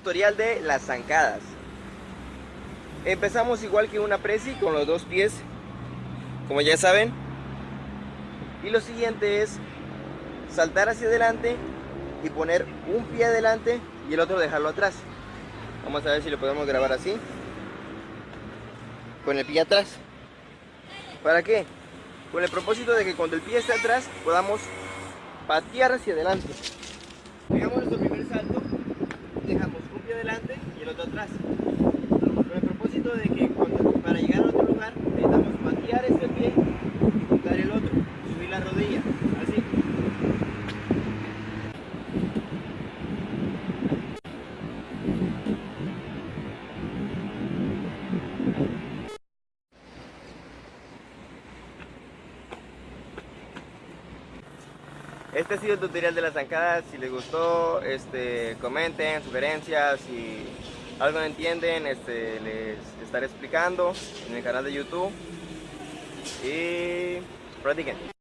tutorial de las zancadas. Empezamos igual que una presi con los dos pies, como ya saben. Y lo siguiente es saltar hacia adelante y poner un pie adelante y el otro dejarlo atrás. Vamos a ver si lo podemos grabar así. Con el pie atrás. ¿Para qué? Con el propósito de que cuando el pie esté atrás podamos patear hacia adelante. Hagamos nuestro primer salto, dejamos un pie adelante y el otro atrás. Con el propósito de que para llegar a otro lugar necesitamos patear este pie y juntar el otro, subir la rodilla, así. Este ha sido el tutorial de las zancadas. Si les gustó, este, comenten, sugerencias, si algo no entienden, este, les estaré explicando en el canal de YouTube. Y practiquen.